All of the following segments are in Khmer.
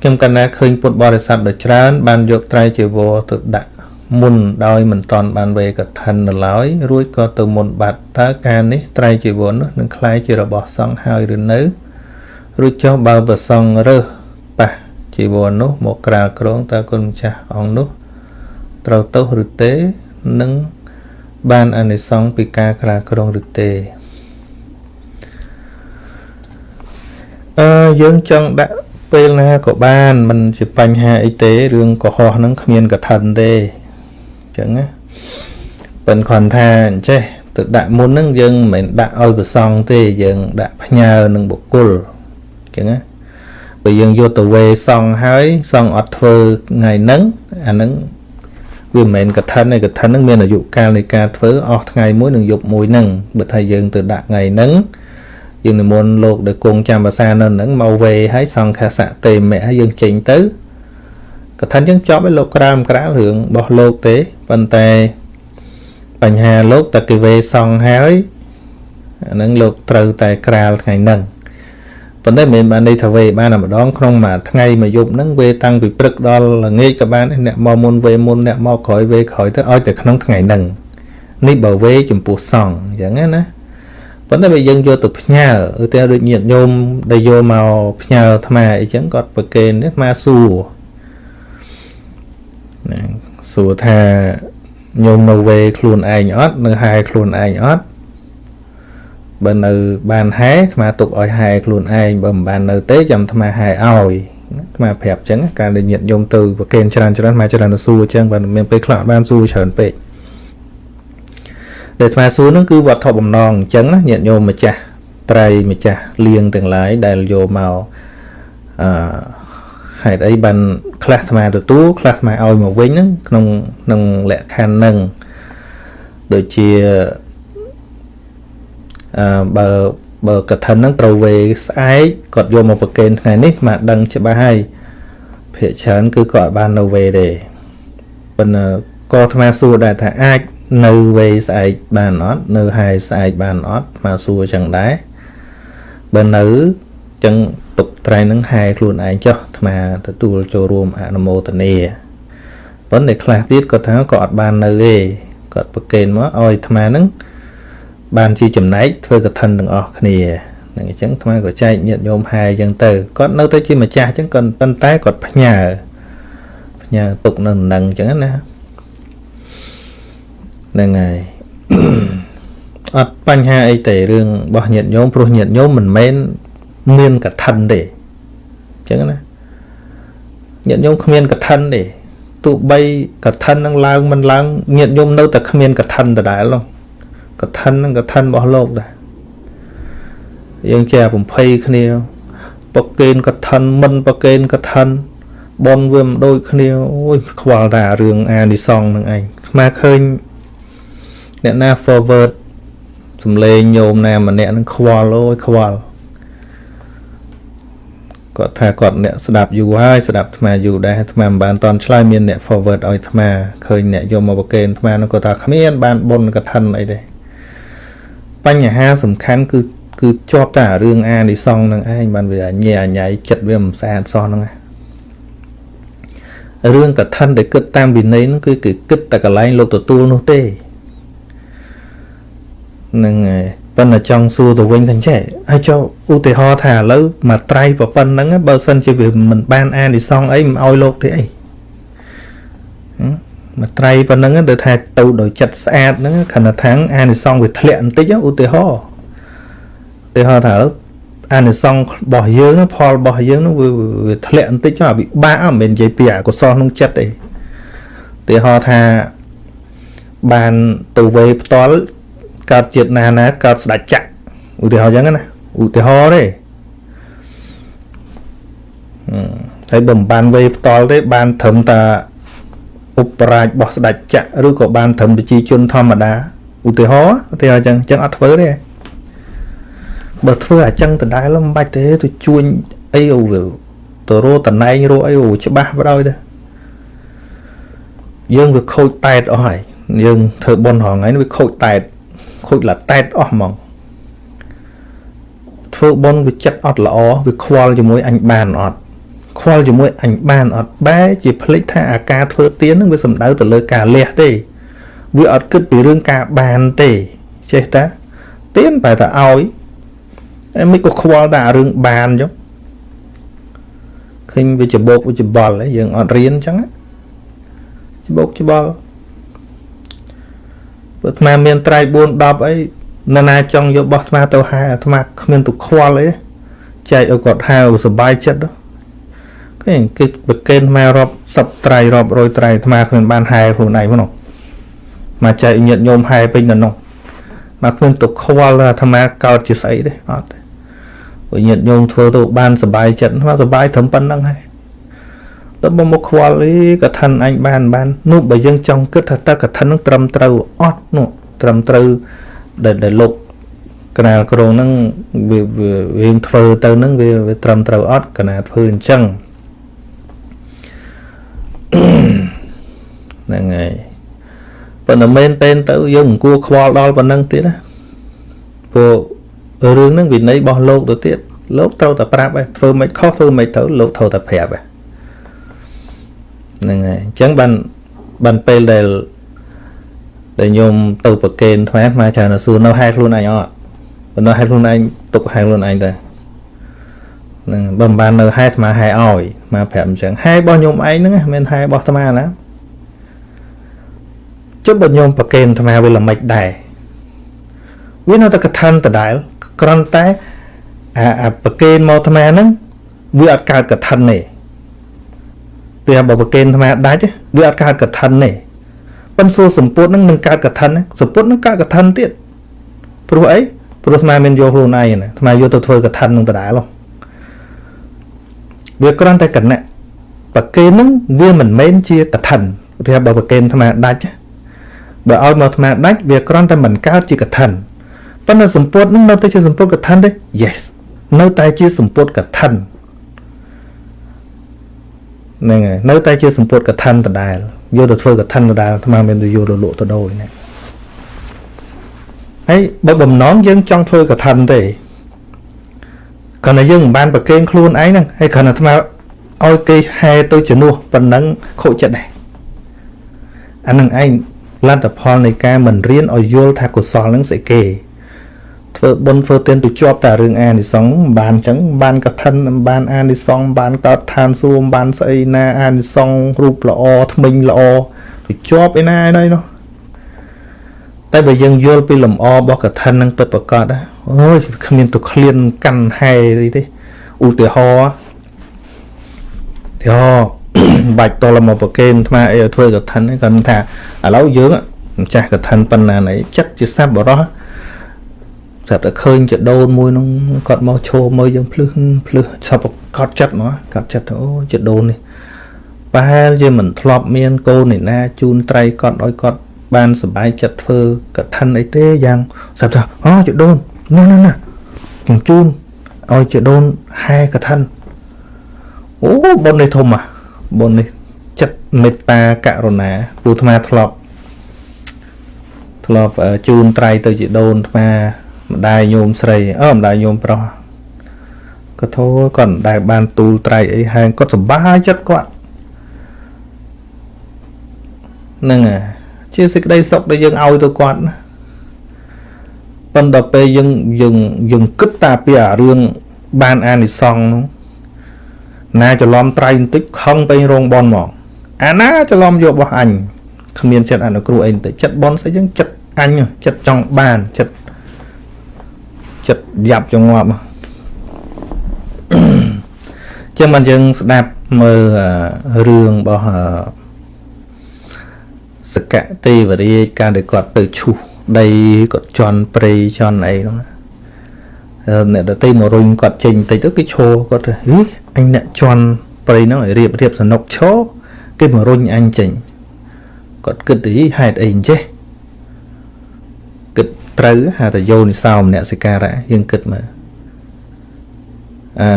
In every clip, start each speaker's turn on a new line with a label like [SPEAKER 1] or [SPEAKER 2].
[SPEAKER 1] ខ្ញុំកណ្ណាឃើញពុទ្ធបរិស័ទដ៏ច្រើន បានយកត្រៃជីវរទៅដាក់មុនដោយមិនតន់បានវេកឋិននៅឡើយរួចក៏ទៅមុនបាត់តើការនេះត្រៃជីវរនោះនឹងคล้ายជារបស់សង្ឃហើយឬនៅរួចចុះបើប្រសងរើសប៉ះជីវរនោះមកក្រាលក្រងតើគុណម្ចាស់អង្គនោះត្រូវទោសឬទេនឹងបានអានិសង្សពីការក្រាលក្រងឬទេអឺយើងចង់ដាក់ ពេលណាក៏បានមិនជាបញ្ហាអីទេរឿងកុហកហ្នឹងគ្មានកឋិនទេអញ្ចឹងណាប៉ិនគ្រាន់ថាអញ្ចេះទៅដាក់មុនហ្នឹងយើងមិនមែនដាក់ឲ្យប្រសងទេយើងដាក់ផ្ញើនឹងបុគ្គលអញ្ចឹងណាបើយើងយកទៅវេសងហើយសងអត់ធ្វើថ្ងៃហ្នឹងអាហ្នឹងវាមិនមែនកឋិនទេកឋិនហ្នឹងមានអាយុកាលនៃការធ្វើអស់ថ្ងៃមួយនិងយប់មួយហ្នឹងបើថាយើងទៅដាក់ថ្ងៃហ្នឹង យើងនិមន្តលោកដែលគង់ចាំភាសានៅហ្នឹងមកវេហើយសង្ឃសៈទេមៈហើយយើងចេញទៅកថាយើងចប់ឲ្យលោកក្រាមក្រាលរឿងរបស់លោកទេប៉ុន្តែបញ្ហាលោកតើគេវេសង្ឃហើយអាហ្នឹងលោកត្រូវតែក្រាលថ្ងៃហ្នឹងប៉ុន្តែមិនបានន័យថាវេបានតែម្ដងក្នុងមួយថ្ងៃមួយយប់ហ្នឹងវេតាំងពីព្រឹកដល់ល្ងាចក៏បានអ្នកមកមុនវេមុនអ្នកមកក្រោយវេក្រោយទៅឲ្យតែក្នុងថ្ងៃហ្នឹងនេះបើវេចំពោះសង្ឃអញ្ចឹងណា ប៉ុន្តែបើយើងយកទៅផ្ញើឧទាហរណ៍ដូចញាតិញោមដែលយកមកផ្ញើអាត្មាអីចឹងគាត់ប្រកេនអាត្មាសួរណាសួរថាញោមនៅវេខ្លួនឯងអត់នៅហែខ្លួនឯងអត់បើនៅបានហែអាត្មាទុកឲ្យហែខ្លួនឯងបើមិនបាននៅទេចាំអាត្មាហែឲ្យអាត្មាប្រាប់ចឹងការដែលញាតិញោមទៅប្រកេនច្រើនច្រើនមកច្រើនទៅសួរចឹងបើមានពេលខ្លះបានសួរច្រើនពេក ដែលស្មាសួរហ្នឹងគឺវត្ថុបំណងអញ្ចឹងណាញាតិញោមម្ចាស់ត្រៃម្ចាស់លៀងទាំងឡាយដែលយកមកអឺហេតុអីបានខ្លះអាត្មាទទួលខ្លះអាត្មាឲ្យមកវិញហ្នឹងក្នុងក្នុងលក្ខខណ្ឌហ្នឹងដូចជាអឺបើបើកឋិនហ្នឹងត្រូវវេស្អែកគាត់យកមកប្រកេនថ្ងៃនេះមកដឹងច្បាស់ហើយភាកច្រើនគឺគាត់បាននៅវេទេប៉ុន្តែក៏អាត្មាសួរដែរថាអាច នៅវេស្អែកបានអត់នៅហែស្អែកបានអត់មកសួរចឹងដែរបើនៅចឹងទុកត្រៃនឹងហែខ្លួនឯងចុះអាត្មាទទួលចូលរួមអនុមោទនាប៉ុន្តែខ្លះទៀតគាត់ថាក៏អត់បាននៅទេគាត់ប្រកេនមកឲ្យអាត្មានឹងបានជាចំណែកធ្វើកឋិនទាំងអស់គ្នានឹងអញ្ចឹងអាត្មាក៏ចែកញាតិញោមហែអញ្ចឹងទៅគាត់នៅតែជាម្ចាស់អញ្ចឹងគាត់ប៉ុន្តែគាត់ផ្ញើផ្ញើទុកនៅនឹងអញ្ចឹងណា ហ្នឹងហើយអត់បញ្ហាអីទេរឿងរបស់ញាតិញោមព្រោះញាតិញោមមិនមែនមានកឋិនទេអញ្ចឹងណាញាតិញោមគ្មានកឋិនទេទោះបីកឋិននឹងឡើងមិនឡើងញាតិញោមនៅតែគ្មានកឋិនដដែលនោះកឋិននឹងកឋិនរបស់លោកដែរយើងចេះបំភ័យគ្នាប្រកេនកឋិនមិនប្រកេនកឋិនបនវាមិនដូចគ្នាអូយខ្វល់តែរឿងអានិសងនឹងឯងស្មាឃើញ អ្នកណា forward សំលេងញោមណាម្នាក់នឹងខ្វល់អូយខ្វល់គាត់ថាគាត់អ្នកស្ដាប់យូរហើយស្ដាប់អាត្មាយូរដែរអាត្មាមិនបានតន់ឆ្លើយមានអ្នក forward ឲ្យអាត្មាឃើញអ្នកយកមកប្រកេនអាត្មានឹងគាត់ថាគ្មានបានបុណ្យកឋិនអីទេបញ្ហាសំខាន់គឺគឺជាប់តែរឿងអានិសងនឹងឯងបានវាញែអញ្ញៃចិត្តវាមិនស្អាតសោះហ្នឹងរឿងកឋិនដែលគិតតាមវិន័យហ្នឹងគឺគឺគិតតែកន្លែងលោកទទួលនោះទេ នឹងហើយប៉ុន្តែចង់សួរទៅវិញថាចេះហើយចុះឧទាហរណ៍ថាឥឡូវមកត្រៃប្រប៉ុណ្្នឹងបើសិនជាវាមិនបានអានិសងអីមិនឲ្យលោកទេអីមកត្រៃប៉ុណ្្នឹងទៅថាទៅដោយចិត្តស្អាតហ្នឹងខណៈថាងអានិសងវាធ្លាក់បន្តិចឧទាហរណ៍ឧទាហរណ៍ថាឥឡូវអានិសងរបស់យើងហ្នឹងផលរបស់យើងហ្នឹងវាធ្លាក់បន្តិចចុះអាវិបាកមិនមែននិយាយពីអកុសលក្នុងចិត្តទេឧទាហរណ៍ថាបានទៅវេផ្ទាល់ កើតជាតិណាណាកើតស្ដេចចក្រឧទាហរណ៍អញ្ចឹងណាឧទាហរណ៍ទេហើយបើមិនបានវេផ្ទាល់ទេបានត្រឹមតែឧបរាជរបស់ស្ដេចចក្រឬក៏បានត្រឹមប្រជាជនធម្មតាឧទាហរណ៍ឧទាហរណ៍អញ្ចឹងអញ្ចឹងអត់ធ្វើទេបើធ្វើអញ្ចឹងដដែលមិនបាច់ទេទៅជួញអីអូទៅរោតំណែងរោអីអូច្បាស់បដ ாய் ទៅយើងវាខូចតែតអស់ហើយយើងធ្វើប៉ុនរងថ្ងៃវាខូចតែត ខូចឡាតែតអស់ហ្មងធ្វើបុណ្យវាចិត្តអត់ល្អវាខ្វល់ជាមួយអញបានអត់ខ្វល់ជាមួយអញបានអត់បែជាភ្លេចថាអាការធ្វើទៀននឹងវាសំដៅទៅលើការលះទេវាអត់គិតពីរឿងការបានទេចេះតាទៀនបែរតែឲ្យតែមិនក៏ខ្វល់តែរឿងបានចុះឃើញវាច្បោកវាច្បល់យើងអត់រៀនអញ្ចឹងច្បោកច្បល់ បើអាត្មាមានត្រៃ4 10អីនរណាចង់យកបោះអាត្មាទៅហែអាត្មាគ្មានទុខ្វល់អីចែកឲ្យគាត់ហៅសុបាយចិត្តគេគេប្រកេនអាត្មារាប់សិបត្រៃរាប់រយត្រៃអាត្មាគ្មានបានហែខ្លួនឯងហ្នឹងមកចែកញាតញោមហែពេញនៅនោះមកគ្មានទុខ្វល់អាត្មាកោតជាស្អីទេអត់ទេព្រោះញាតញោមធ្វើទៅបានសុបាយចិត្តអាត្មាសុបាយត្រឹមប៉ុណ្្នឹងហើយ ទៅមកមកខ្វល់អីកថាអញបានបាននោះបើយើងចង់គិតថាតើកថានឹងត្រឹមត្រូវអត់នោះត្រឹមត្រូវដែលដែលលោកកណាលក្រងហ្នឹងវាវាធ្វើទៅហ្នឹងវាវាត្រឹមត្រូវអត់កណាធ្វើអញ្ចឹងហ្នឹងហើយប៉ុន្តែមែនតែនទៅយើងមិនគួរខ្វល់ដល់ប៉ុណ្ណឹងទៀតណាព្រោះរឿងហ្នឹងវិន័យរបស់លោកទៅទៀតលោកត្រូវតែប្រាប់ឯងធ្វើមិនខុសធ្វើមិនទៅលោកត្រូវតែប្រាប់ឯង ហ្នឹងហើយអញ្ចឹងបានបានពេលដែលដែលញោមទៅប្រកេនថ្មមកច្រើនទៅសួរនៅហែខ្លួនឯងអត់បើនៅហែខ្លួនឯងទុកហែខ្លួនឯងទៅហ្នឹងបើមិនបាននៅហែថ្មហែឲ្យមកប្រាប់អញ្ចឹងហែរបស់ញោមឯងហ្នឹងមិនហែរបស់ថ្មណាចុះបើញោមប្រកេនថ្មវាល្មិចដែរវានៅតែកថាដដែលគ្រាន់តែអាប្រកេនមកថ្មហ្នឹងវាអត់កើតកថាទេ ពេលបើប្រកេនថ្មដាច់វាអត់កើតកថាទេប៉ុន្តែសួរសម្ពុតនឹងនឹងកើតកថាសម្ពុតនឹងកើតកថាទៀតព្រោះអីព្រោះស្មាមានយកខ្លួនឯងណាស្មាយកទៅធ្វើកថានឹងដដែលវាគ្រាន់តែកណៈប្រកេននឹងវាមិនមែនជាកថាឧទាហរណ៍បើប្រកេនថ្មដាច់បើឲ្យមកថ្មដាច់វាគ្រាន់តែមិនកើតជាកថាប៉ុន្តែសម្ពុតនឹងនៅតែជាសម្ពុតកថាទេ yes នៅតែជាសម្ពុតកថា ហ្នឹងហើយនៅតែជាសម្ពុតកថាដដែលយកទៅធ្វើកឋិនដដែលអាត្មាមានទៅយកទៅលក់ទៅដូរណាហើយបើបំណងយើងចង់ធ្វើកឋិនទេគ្រាន់តែយើងមិនបានប្រកេងខ្លួនឯងហ្នឹងហើយគ្រាន់តែអាត្មាឲ្យគេហែទៅជំនួសប៉ុណ្ណឹងខូចចិត្តដែរអានឹងឯងលទ្ធផលនៃការមិនរៀនឲ្យយល់ថាកុសលហ្នឹងស្អីគេ ធ្វើបុណ្យធ្វើទានទៅជាប់តែរឿងអានិសង្ឃបានអញ្ចឹងបានកឋិនបានអានិសង្ឃបានកោតឋានសួគ៌បានស្អីណាអានិសង្ឃរូបល្អថ្មិញល្អទៅជាប់ឯណាឯណីនោះតែបើយើងយល់ពីលំអរបស់កឋិននឹងពិតប្រកបអូយគ្មានទៅឃ្លានកាន់ហែអីទេឧទាហរណ៍ទីហោបាច់តលមកប្រកេនថ្មអីឲ្យធ្វើកឋិនគាត់ថាឥឡូវយើងម្ចាស់កឋិនប៉ុណ្ណាណីចិត្តជាសัพបរោះ ស្រាប់តែឃើញចដូនមួយនោះគាត់មកឈោមើលយើងភ្លឹះភ្លឹះឆប់កត់ចិត្តមកកត់ចិត្តអូចដូននេះប្រហែលជាមិនធ្លាប់មានកូនឯណាជូនត្រីគាត់ឲ្យគាត់បានសុបាយចិត្តធ្វើកឋិនអីទេយ៉ាងស្រាប់ថាអូចដូននោះនោះណាខ្ញុំជូនឲ្យចដូនហែកឋិនអូបុណ្យនេះធំอ่ะបុណ្យនេះចិត្តមេត្តាករុណាពូអាត្មាធ្លាប់ធ្លាប់ជូនត្រីទៅជាដូនអាត្មា ម្ដាយញោមស្រីអឺម្ដាយញោមប្រុសក៏ធោគាត់មិនដែលបានទូលត្រៃអីហែងគាត់សប្បាយចិត្តគាត់ហ្នឹងជាសេចក្តីសុខដែលយើងឲ្យទៅគាត់ណាប៉ុន្តែពេលយើងយើងយើងគិតតាពីអារឿងបានអានិសង្ឃនោះណាច្រឡំត្រៃបន្តិចខឹងទៅរោងបនមកអាណាច្រឡំយករបស់អញគ្មានចិត្តអនុគ្រោះអីបន្តិចចិត្តបនស្អីចឹងចិត្តអញចិត្តចង់បានចិត្ត ចិត្តយ៉ាប់ចងប់ចឹងបានយើងស្ដាប់មើលរឿងរបស់សកទេវរាជការដែលគាត់ទៅឈូសដីគាត់ជន់ព្រៃជន់អីហ្នឹងអ្នកដតីមករុញគាត់ចេញបន្តិចទៅគេឈោគាត់ទៅហីអញអ្នកជន់ព្រៃហ្នឹងឲ្យរៀបរៀបសនុកឈោគេមករុញអញចេញគាត់គិតទៅហេតុអីអញ្ចេះ ត្រូវហៅថាយោនិសោមនសិការៈយើងគិតមើលអឺ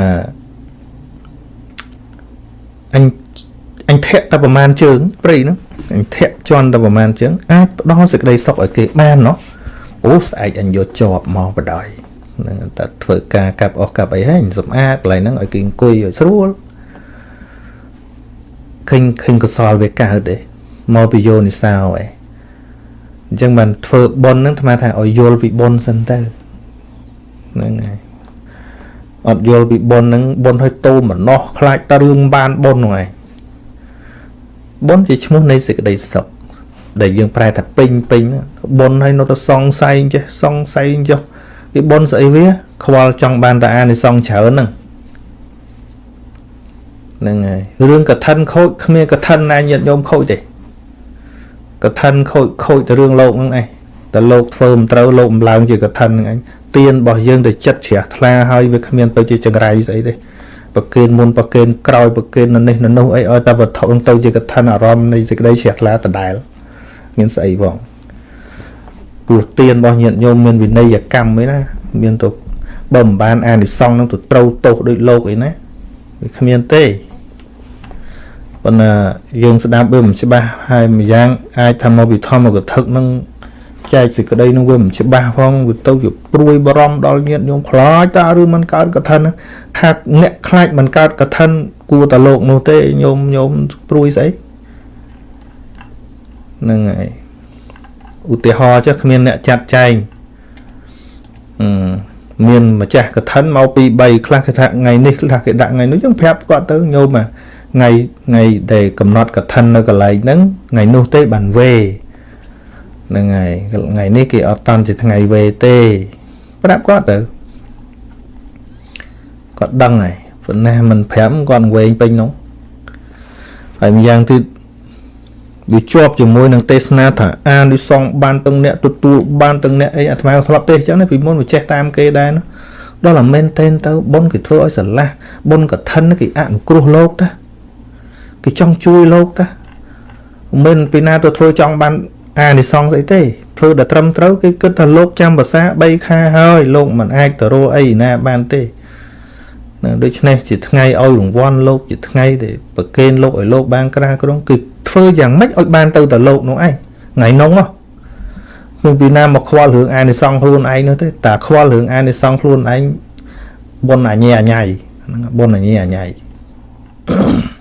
[SPEAKER 1] អញអញធាក់តែប្រមាណជើងព្រៃហ្នឹងអញធាក់ជន់តែប្រមាណជើងអាចផ្ដល់សេចក្តីសុខឲ្យគេបានណោះអូស្អែកអញយកជាប់មកបដ ாய் ហ្នឹងតែធ្វើការកាប់អស់កាប់អីហើយសម្អាតកន្លែងហ្នឹងឲ្យគេអង្គុយឲ្យស្រួលឃើញឃើញកុសលវាកើតទេមកពីយោនិសោឯង អញ្ចឹងបានធ្វើបុណ្យហ្នឹងអាត្មាថាឲ្យយល់ពីបុណ្យសិនទៅហ្នឹងហើយអត់យល់ពីបុណ្យហ្នឹងបុណ្យឲ្យតូមនោះខ្លាចតរឿងបានបុណ្យហ្នឹងឯងបុណ្យជាឈ្មោះនៃសេចក្តីសុខដែលយើងប្រែថាពេញពេញបុណ្យឲ្យនៅតែសង្ស័យចេះសង្ស័យចុះពីបុណ្យស្អីវា ខ្វល់ចង់បានតែអានិសង្សច្រើនហ្នឹងហ្នឹងហើយរឿងកឋិនខូចគ្មានកឋិនណាញាតញោមខូចទេ កឋិនខូចខូចទៅរឿងលោកហ្នឹងឯងតែលោកធ្វើមិនត្រូវលោកបំឡើងជាកឋិនហ្នឹងឯងទៀនរបស់យើងទៅចិត្តជ្រះថ្លាហើយវាគ្មានទៅជាចង្រៃស្អីទេប្រកេនមុនប្រកេនក្រោយប្រកេននៅនេះនៅនោះអីឲ្យតែវត្ថុទៅជាកឋិនអារម្មណ៍នៃសេចក្តីជ្រះថ្លាដដែលមានស្អីផងព្រោះទៀនរបស់ញាតិញោមមានវិន័យកម្មឯណាមានទៅបើមិនបានអានិសង្សនឹងទៅត្រូវទោសដូចលោកអីណាវាគ្មានទេ ប៉ុន្តែយើងស្ដាប់វាមិនច្បាស់ហើយម្យ៉ាងអាចថាមកវិធម្មកថានឹងចែកសេចក្តីនឹងវាមិនច្បាស់ផងវាទៅជាព្រួយបារម្ភដល់ញាតិញោមខ្លាចតើឬមិនកើតកថាថាអ្នកខ្លាចមិនកើតកថាគួរតែលោកនោះទេញោមញោមព្រួយស្អីហ្នឹងហើយឧទាហរណ៍ចុះគ្មានអ្នកចាត់ចែងអឺមានម្ចាស់កឋិនមកពី3ខ្លះគេថាថ្ងៃនេះខ្លះគេដាក់ថ្ងៃនោះយើងប្រាប់គាត់ទៅញោម ថ្ងៃថ្ងៃដែលកំណត់កឋិននៅកន្លែងហ្នឹងថ្ងៃនោះទេបានវេហ្នឹងហើយថ្ងៃនេះគេអត់តន់ជាថ្ងៃវេទេ ប្រាប់គាត់ទៅគាត់ដឹងហើយប៉ុន្តែមិនប្រាប់គាត់វែងពេញនោះហើយម្យ៉ាងទៀតវាជាប់ជាមួយនឹងទេសនាថាអានិសងបានទាំងអ្នកទទួលបានទាំងអ្នកអីអាត្មាធ្លាប់ទេសអញ្ចឹងណាពីមុនវាចេះតាមគេដែរណាដល់តែមែនតែនទៅបុណ្យគេធ្វើឲ្យស្រឡះបុណ្យកឋិនគេអនុគ្រោះលោកតា គេចង់ជួយលោកតាមិនពីណាទៅធ្វើចង់បានអានិសងស្អីទេធ្វើតែត្រឹមត្រូវគេគិតថាលោកចាំភាសា3ខែហើយលោកមិនអាចទៅរកអីណាបានទេដូច្នេះជាថ្ងៃឲ្យរង្វាន់លោកជាថ្ងៃដែលប្រគេនលោកឲ្យលោកបានក្រាក្រងគឺធ្វើយ៉ាងម៉េចឲ្យបានទៅទៅលោកនោះឯងថ្ងៃនោះហ៎គឺពីណាមកខ្វល់រឿងអានិសង្ឃខ្លួនឯងនោះទេតែខ្វល់រឿងអានិសង្ឃខ្លួនឯងបុណ្យអញ្ញាអញ្ញៃហ្នឹងបុណ្យអញ្ញាអញ្ញៃ Thank you.